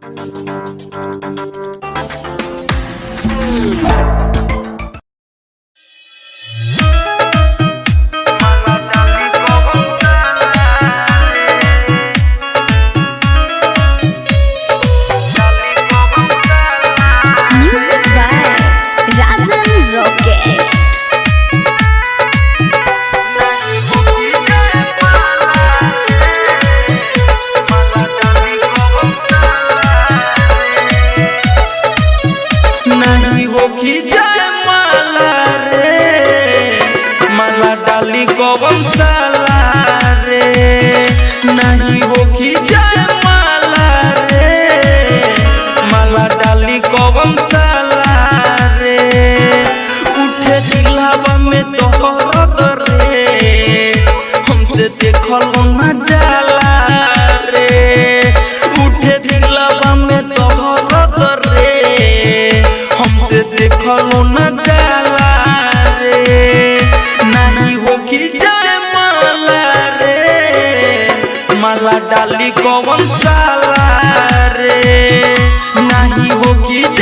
Thank you. नहीं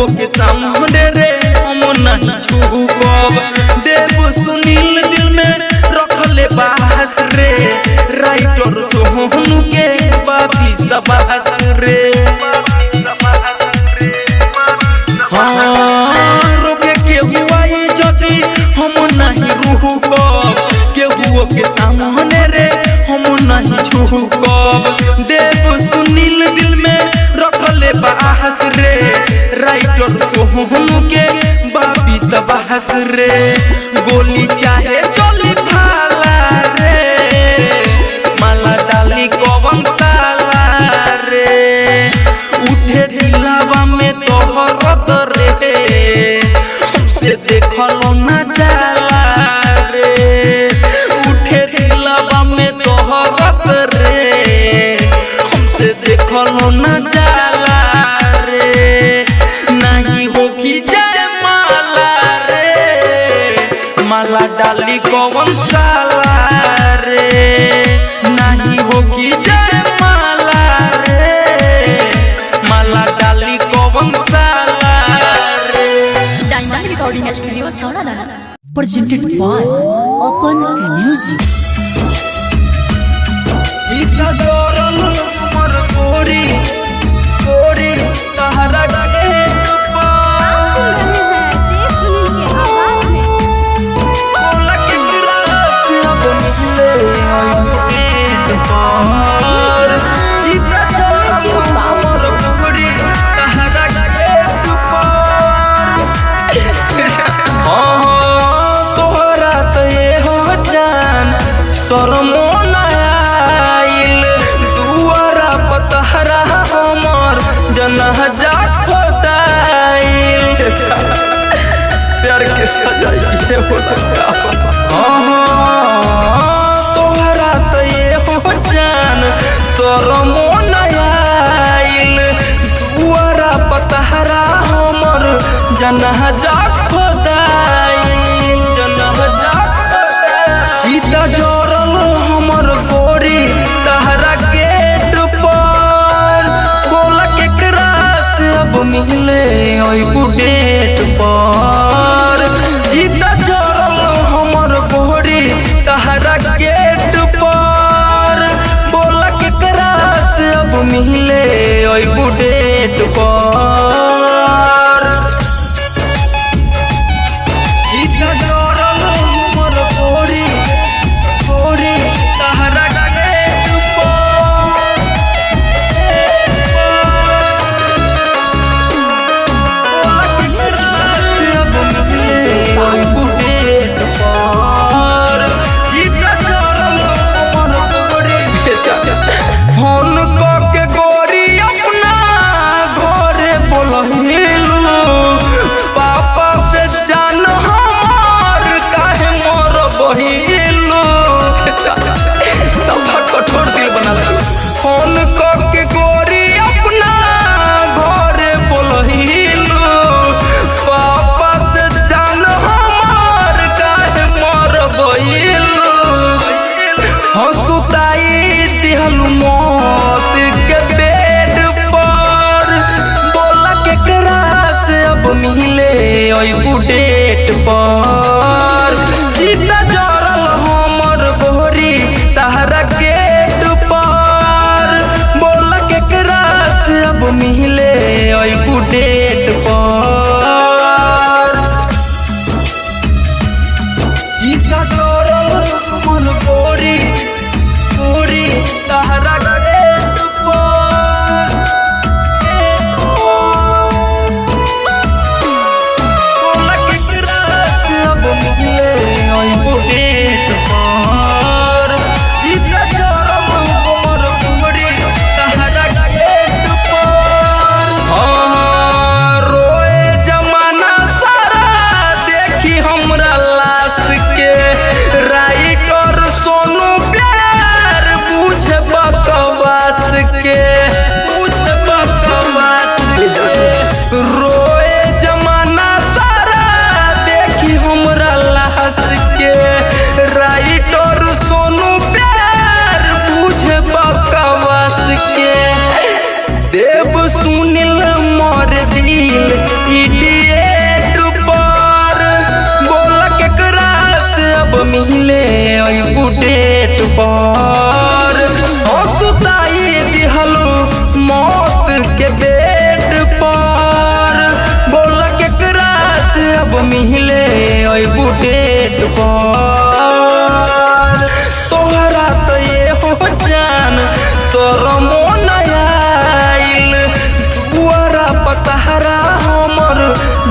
केहुओ के सामने रे हम नहीं छुकब देव सुनील दिल में रखले बात रे राइटर सोहनु के बाबी सबात रे के सामने रे हम नहीं छुकब सबहस रे, गोली चाहे चली भाला रे। माला डाली कवन साला रे। उठे दिलावा में तो तोहर रे। हमसे देखल न जाला रे। उठे दिलावा में तोहर रे। हमसे देखल न जाला कौन साला रे नहीं हो की जाए माला रे माला डाली कौन साला रे Diamond Recording Studio, Chowra. presented by Open Music. तोहरा तो ये हो तोर मोन आइल पतहरा हमर जनह जा खोदाइल जनह जा सीता जोरल गेट पर बोला मिले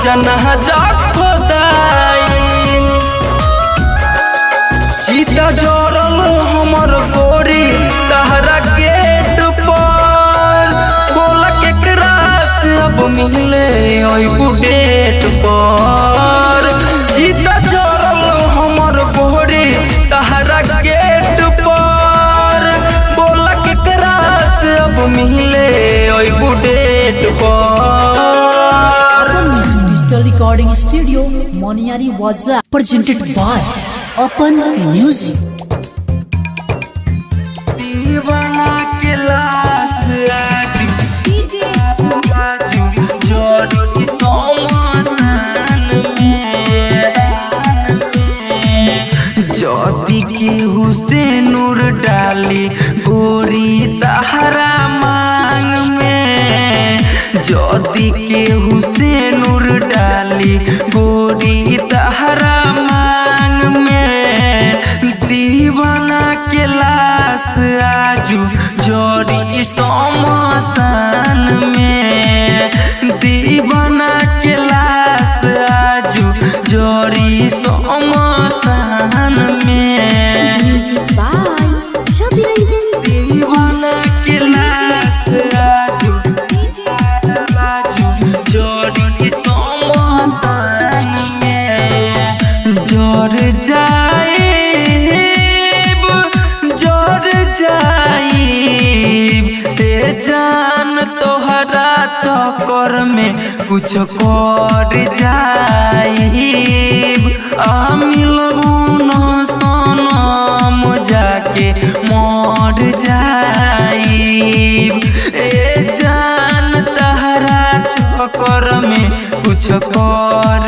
জানাহা যাক খোদাই। চিতা জরল হমর করি তাহারা গেট পর কোলা কেকরা সব মিলে ওই বুডে रिकॉर्डिंग स्टूडियो मोनियारी वाजा प्रेजेंटेड बाय अपन म्यूज़िक जदि केहू से नूर डाली, गोरी तहरा मांग में। दीवाना के लाश आजू जोरी समसान में। चक्कर में कुछ कर जाइब। आ मिलबू सनम जाके मर ए जान तहरा चक्कर में कुछ कर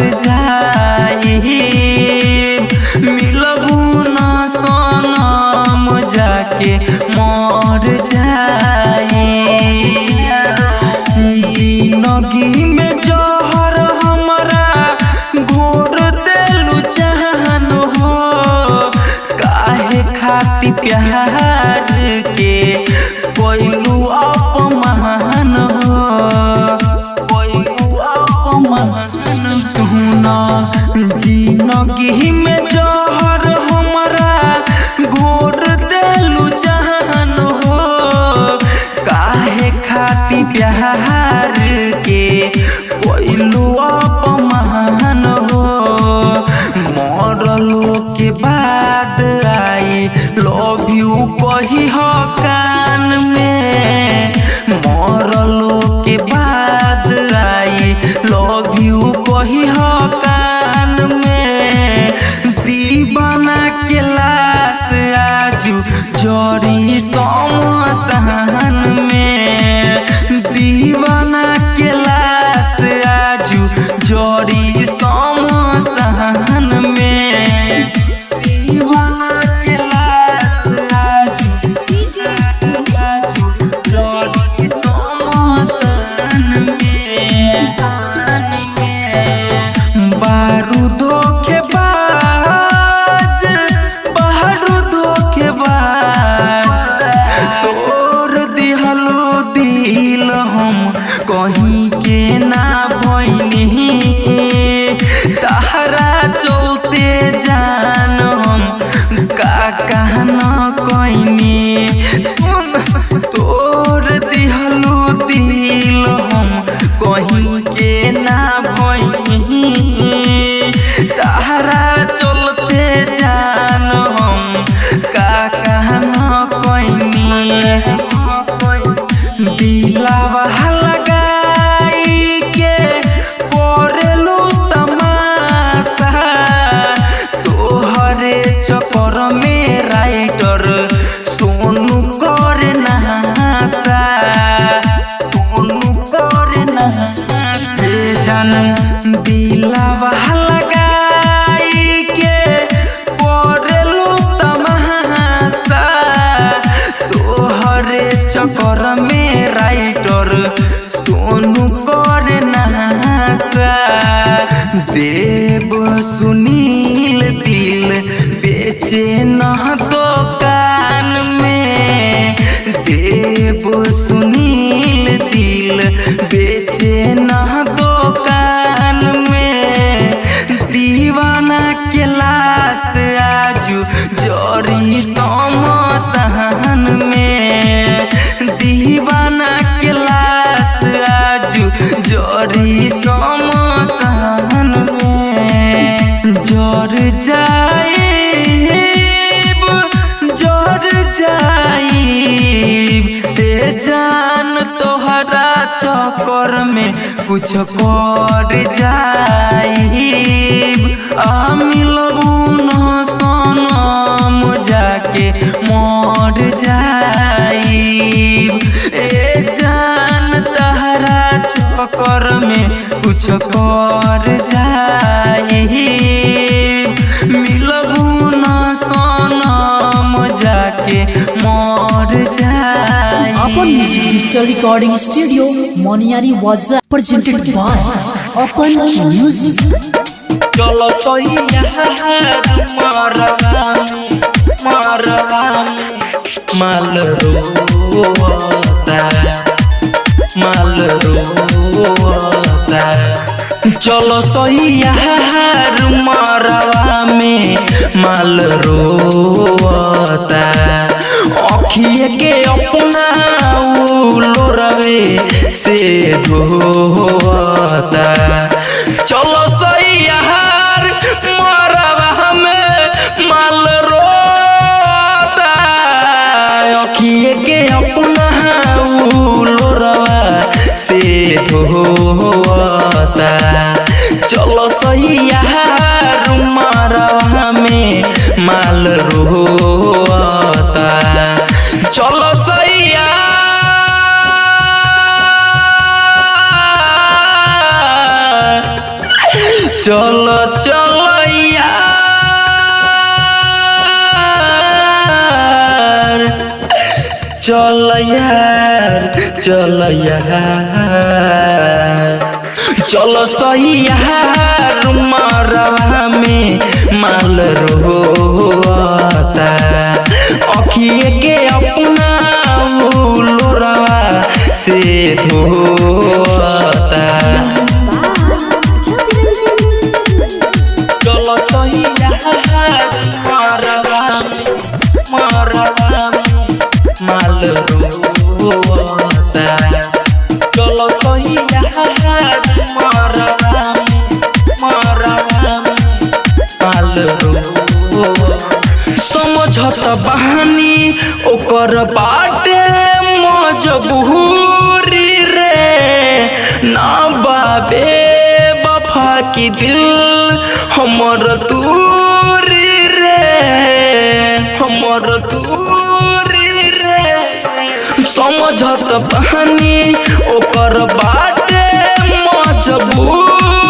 ना चक्कर में कुछ कर जाइब आ मिलबू न सनम जाके मर जाइब ए जान तहरा चक्कर में कुछ कर जा Apan music digital recording studio Moniyari WhatsApp presented by Apan music चलो तो यहाँ मारवामी मारवामी मालूम माल रोता चलो सैया मरवा में माल रोता अखिए के अपना लोरवे से धोता चलो हो होता। चलो सैया रुमारा में माल रोता। चलो सैया। चलो चलो यार चल यार चल यार। चलो सही यार मरवा में माल रोता अखिए के अपना लोरवा से धोता। चलो सही यार मरवा समझत बहानी ओकर बाटे मजबूरी रे। ना बाबे, बफा की दिल हमर दूरी रे। हमर दूरी रे। समझत बहानी ओकर बाटे मजबूरी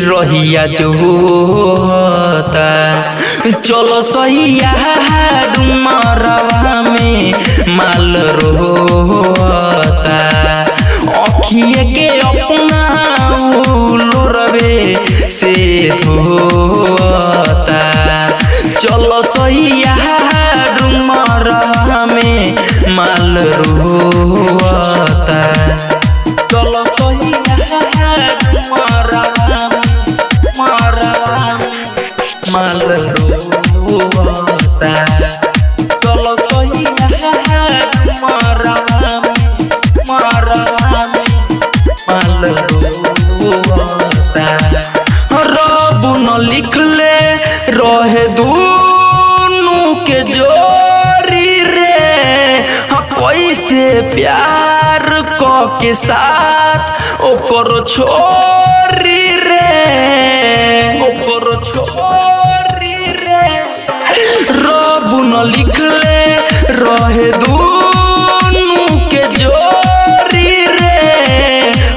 रहिया जो होता। चलो सैया डुमरवा में माल रोता अखिए के अपना लोरवे से धोता। चलो सैया डुमरवा में माल रोता चलो सैया डुमरवा माल रोता चलो में माल रोता रब न लिखले रहे दूनु के जोरी रे हाँ, कैसे प्यार क के साथ ओकर छोरी रे लिखले रहे दूनु के जोरी रे।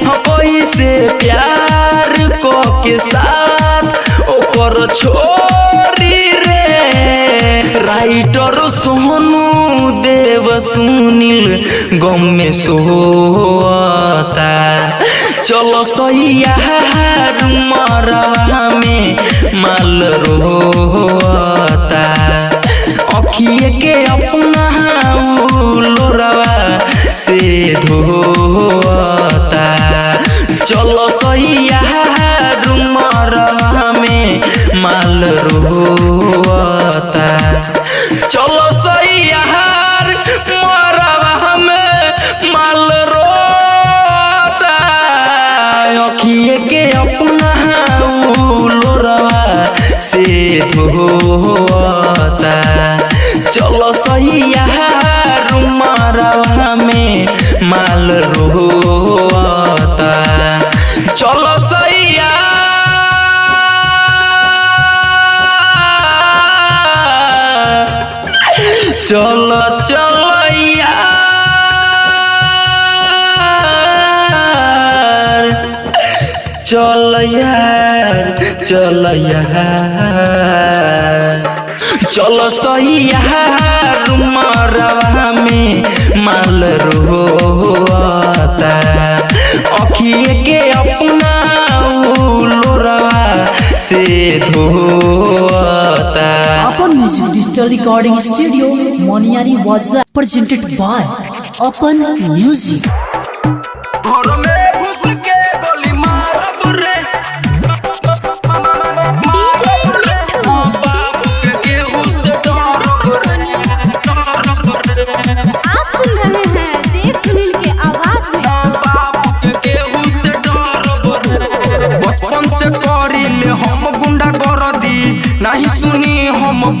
हाँ, कैसे प्यार क के साथ ओकर छोरी रे। राइटर सोनू देव सुनील गम में सोता चलो सैया मरवा में माल रोता अखिए के अपना लोरवा से धोता। चलो सैया मरवा में माल रोता। चलो सैया मरवा में माल रोता। अखिए के अपना लोरवा से धोता। चलो सैया में माल रोता चलो सैया चलो चलो चल यार चल चलो सही यार मरवा में माल रोता अखिए के अपना लोरवा से धोता Apan music digital recording studio Moniyari वाजा presented by Apan music como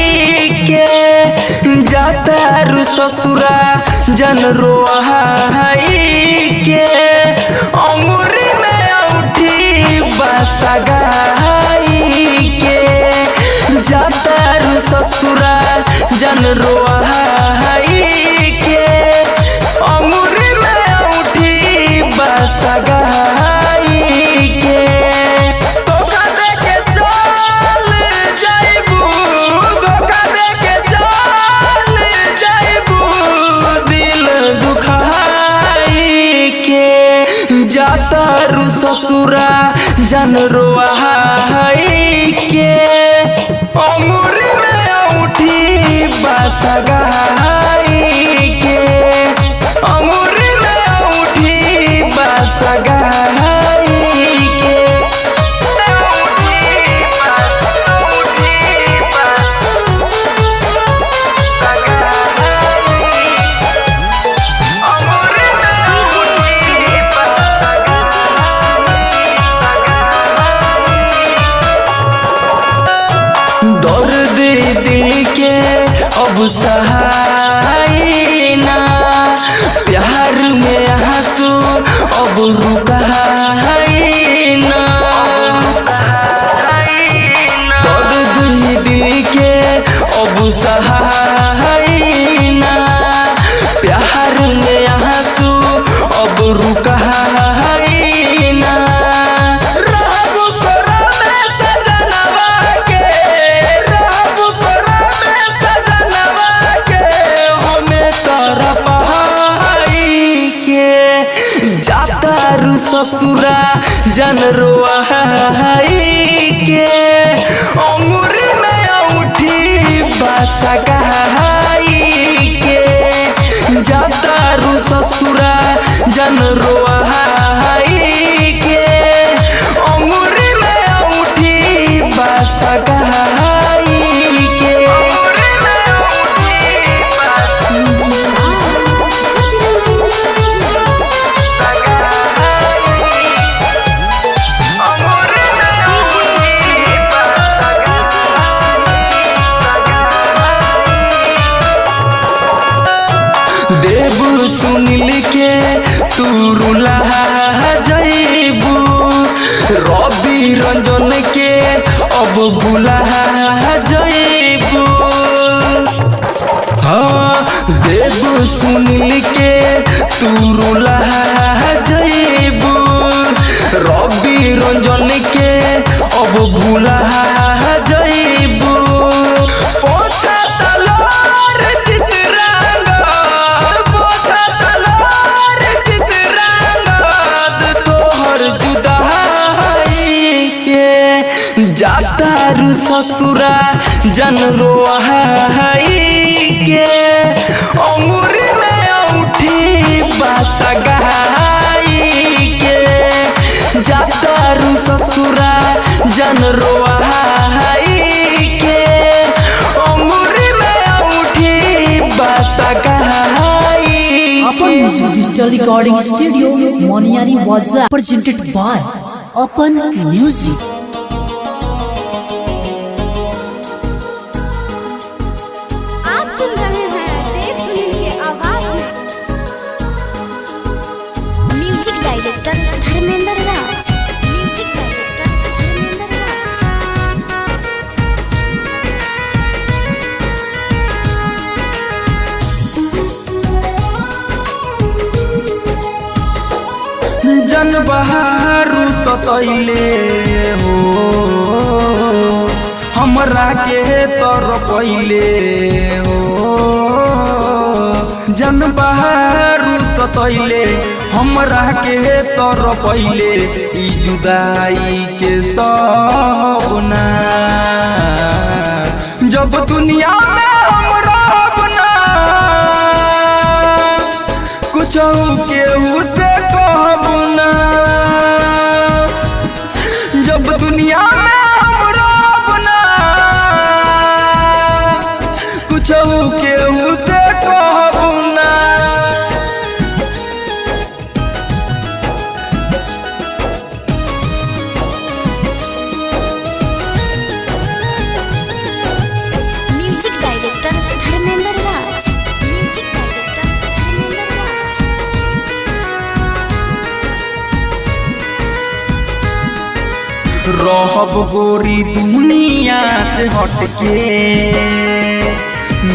ससुरा जन रोहा के? अमूरी में उठी बसगाई के? जतर ससुरा जन रोहा জানো ससुरा जन रो के। अंगुर में उठी बासा के के। जातारू ससुरा जन रोआई अब बुला जैबू हाँ देव सुनिल के तू रुला जैबू रवि ससुरा जन रोहाई के अंगूरी में उठी बासा के जातारू ससुरा जन रोहाई के अंगूरी में उठी बासा डिजिटल रिकॉर्डिंग स्टूडियो मोनियारी वाजा प्रेजेंटेड बाय अपन म्यूज़िक बहारू सतैले हो। हमरा के तर पहिले हो। जन बहारू सतैले हमरा के तर पहिले जुदाई के सपना। जब दुनिया में हम रहब कुछ केहू से कहब ना गोरी दुनिया से हटके।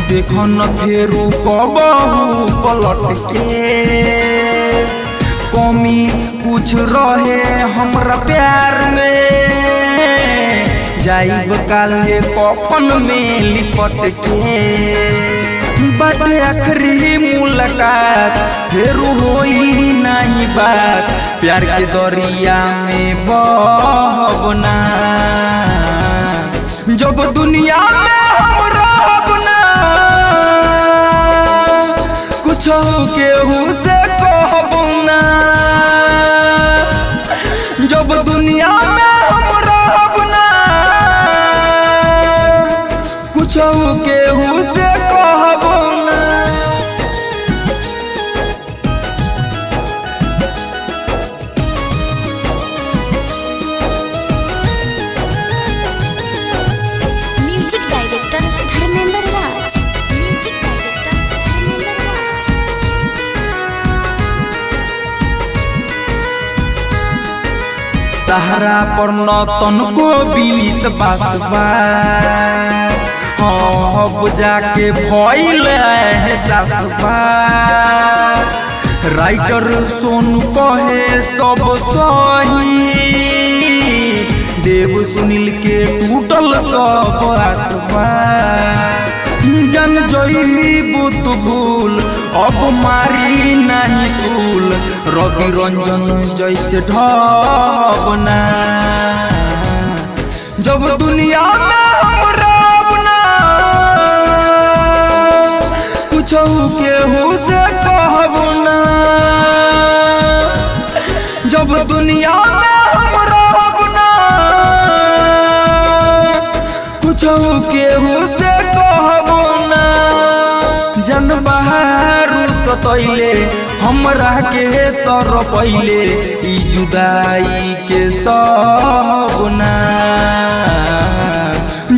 देखो न फेरू कबहू पलट कमी कुछ रहे हमरा प्यार में। जाइब काले कफन में लिपट के बट आखिरी मुलाकात, फिर होई नहीं बात। प्यार के दरिया में बहबना जब दुनिया में हम कुछ केहू से पर न तनको बीस बासबा अब जाके भइल है राइटर सोनू कहे सब सही। देव सुनील के टूटल सब आसबा जन तू भूल अब मारी नहीं सूल। रवि रंजन जैसे ढबना। जब दुनिया में हम रबना। कुछ से सतैले हमरा के तर पहले ई जुदाई के सपना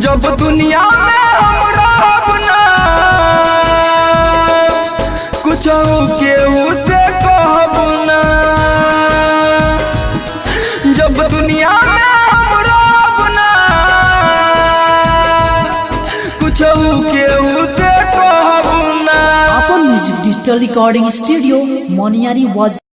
जब दुनिया से कहबना अपन म्यूज़िक डिजिटल